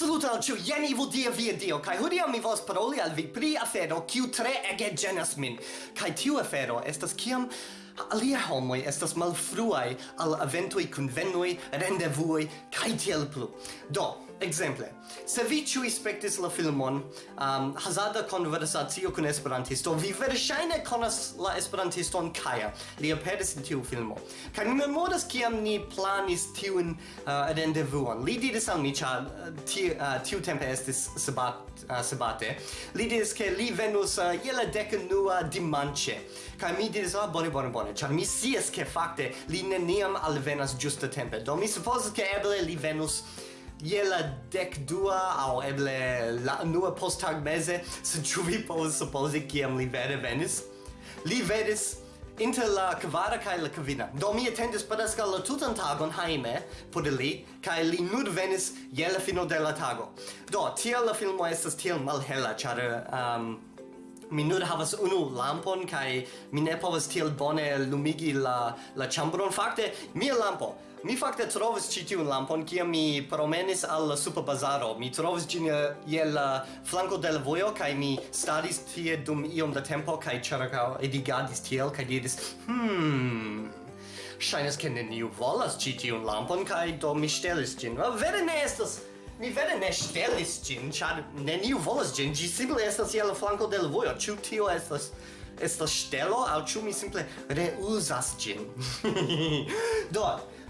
Saluto al ciu, jen Ivo Dia via Dio, kai hodiaŭ mi vos paroli al vi pri afero kiu tre ege genas min. Kai tiu afero estas kiam alia homoi estas malfruai al eventoj, convenui, rendevuoj kai tiel plu. Do, Exemple, se vi ciui spectis la filmon um, Hazarda conversatio con esperantisto Vi verŝajne conas la esperantiston Kaja. Li aperis in tiu filmo. Kaj mi memoras kiam ni planis tiun uh, rendevuon. Li diris al mi, cia tiu, uh, uh tiu tempe estis sabat, uh, sabate Li diris ke li venus uh, jela decenua dimanche Kaj mi diris, ah, bone, bone, bone. Ĉar mi scias ke fakte li neniam alvenas giusta tempe Do mi supozas ke eble li venus je la dec dua au eble la unua posttag mese se ĉu vi povas supozi kiam li vere venis? Li venis inter la kvara kaj la kvina. Do mi atendis preskaŭ la tutan tagon hejme por li kaj li nur venis je la fino de la tago. Do tiel la filmo estas tiel malhela ĉar um, mi nur havas unu lampon kaj mi ne povas tiel bone lumigi la la ĉambron fakte mia lampo mi fakte trovis ĉi tiun lampon kiam mi promenis al la superbazaro mi trovis ĝin eh, je la flanko de la vojo kaj mi staris tie dum iom da tempo kaj ĉirkaŭ edigadis tiel kaj diris hmm Ŝajnas ke neniu volas ĉi tiun lampon kaj do mi ŝtelis ĝin. Vere ne estas. Mi vere ne ŝtelis ĝin, ĉar neniu volas ĝin. Ĝi simple estas je la flanko de la vojo. Ĉu tio estas estas ŝtelo aŭ ĉu mi simple reuzas ĝin? Do,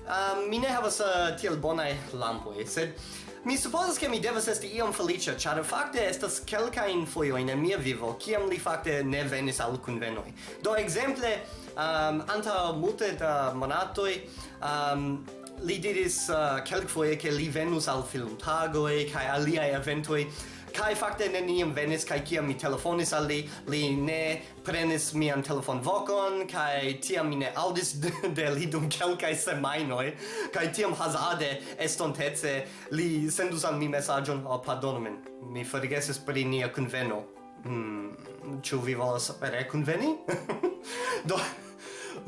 um, mi ne havas uh, tiel bonaj lampoj, sed Mi supposas che mi devas esti iom felicia, char facte estas kelkain foioin in mia vivo, kiam li facte ne venis al convenoi. Do exemple, um, ehm, anta multe da monatoi, um, ehm, li diris uh, kelkfoje ke li venus al film filmtagoj kaj aliaj eventoj kai fakte neniam venis kai kiam mi telefonis al li li ne prenis mian telefon vokon kai tiam mi ne aŭdis de, de li dum kelkaj semajnoj kai tiam hazarde estontece li sendus al mi mesaĝon al oh, pardonu min mi forgesis pri nia kunveno. Hmm, ĉu vi volas rekunveni do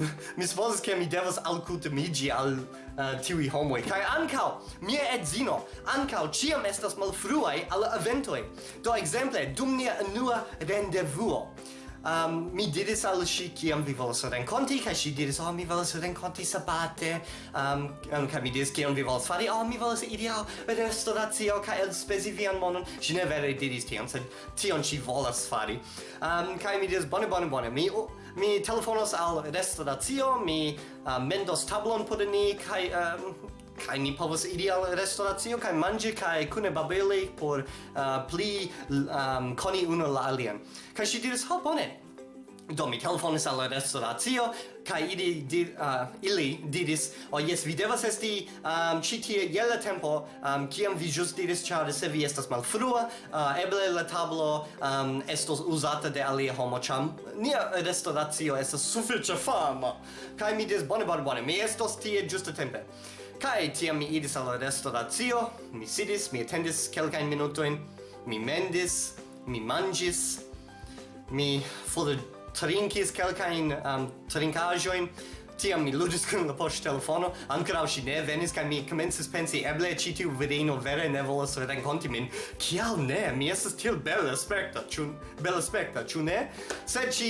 mi supposas che mi devas alcutimiĝi al uh, tiuj homoi kai ankaŭ mia edzino ankau ciam estas malfruai al eventoi do exemple dum nia unua rendevuo um, mi diris al si kiam vi volas renconti, kai si diris oh mi volas renconti sabate. Um, um, kaj mi diris kion vi volas fari? Oh mi volas iri al restoracio el spesi vian monon. Si ne vere diris tion sed tion si volas fari. Um, kai mi diris bone bone bone. Mi uh, mi telefonos al restauracio, mi uh, mendos tablon por ni kai um, kai ni povos iri al restauracio kai manĝi kai kune babeli por uh, pli um, koni unu la alian. Kai ŝi diris, "Ho, bone, Do mi telefonis al la restauracio kaj ili di, uh, ili diris o oh, yes vi devas esti um, ci tie je la tempo um, kiam vi just diris char se vi estas malfrua uh, eble la tablo um, estos uzata de alia homo cham nia restauratio estas sufiĉe fama. Kai mi diris bone bone bone mi estos tie ĝuste tempe kai tiam mi idis al la restauratio mi sidis mi attendis kelkajn minutojn mi mendis mi mangis mi for trinkis kelkajn um, trinkaĵojn. Tiam mi ludis kun la poŝ telefono, ankoraŭ ŝi ne venis kaj mi komencis pensi eble ĉi tiu virino vere ne volas renkonti min. Kial ne? Mi estas tiel bela aspekta, ĉu bela aspekta, ĉu ne? Sed ŝi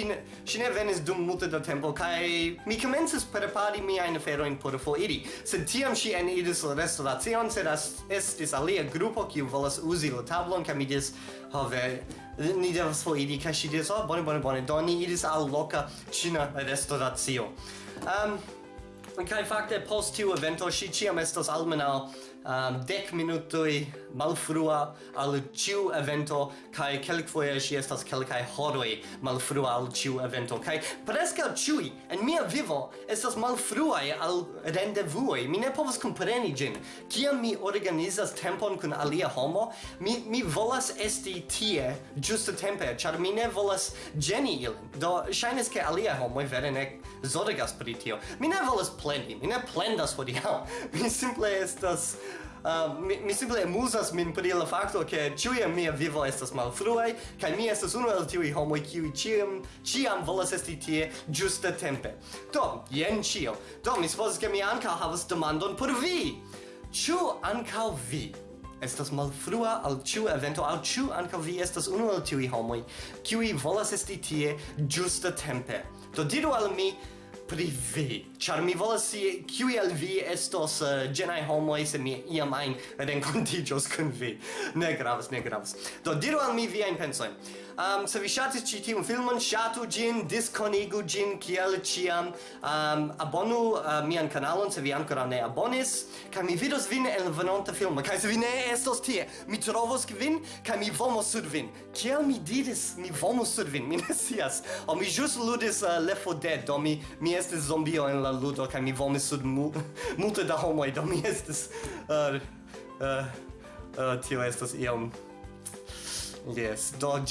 ŝi ne venis dum multe da tempo kaj mi komencis prepari miajn aferojn por foriri. Sed tiam ŝi eniris la restoracion, sed estis alia grupo kiu volas uzi la tablon kaj mi diris, ho ve ni devas foriri kaj ŝi diris, oh, bone, bone, bone, do ni iris al loka ĉina restoracio. Um, Kai fakte post tiu evento ŝi ĉiam estas almenaŭ um, ehm, dek minutoj malfrua al ĉiu evento kaj kelkfoje ŝi estas kelkaj horoj malfrua al ĉiu evento. Kaj preskaŭ ĉiuj en mia vivo estas malfruaj al rendevuoj mi ne povas kompreni ĝin kiam mi organizas tempon kun alia homo mi mi volas esti tie ĝuste tempe ĉar mi ne volas ĝeni ilin. Do ŝajnas ke aliaj homoj vere ne zorgas pri tio. Mi ne volas plendi. Mi ne plendas hodiaŭ. Mi simple estas Uh, mi, mi simple amusas min pri la fakto ke ĉiuj mia vivo estas malfruaj kaj mi estas unu el tiuj homoj kiuj ĉiam ĉiam volas esti tie ĝuste tempe. Do, jen ĉio. Do, mi supozas ke mi ankaŭ havas demandon por vi. Ĉu ankaŭ vi estas malfrua al ĉiu evento al ĉu ankaŭ vi estas unu el tiuj homoj kiuj volas esti tie ĝuste tempe? Do diru al mi pri vi, ĉar mi volas si kiuj el vi estos eh, uh, ĝenaj homoj se mi iam ajn renkontiĝos kun vi. Ne gravas, ne gravas. Do diru al mi viajn pensojn. Um, se vi ŝatis ĉi tiun filmon, ŝatu ĝin, diskonigu ĝin kiel ĉiam. Um, abonu uh, mian kanalon se vi ankoraŭ ne abonis, kaj mi vidos vin en venonta filmo. Kaj se vi ne estos tie, mi trovos vin kaj mi vomos sur vin. Kiel mi diris, mi vomos sur vin, mi ne scias. O mi ĵus ludis eh, uh, Left 4 Dead, do mi mi estis zombio en la ludo kaj mi vomis sub mu multe da homoj do mi estis uh, uh, uh, tio estas iom Yes, do!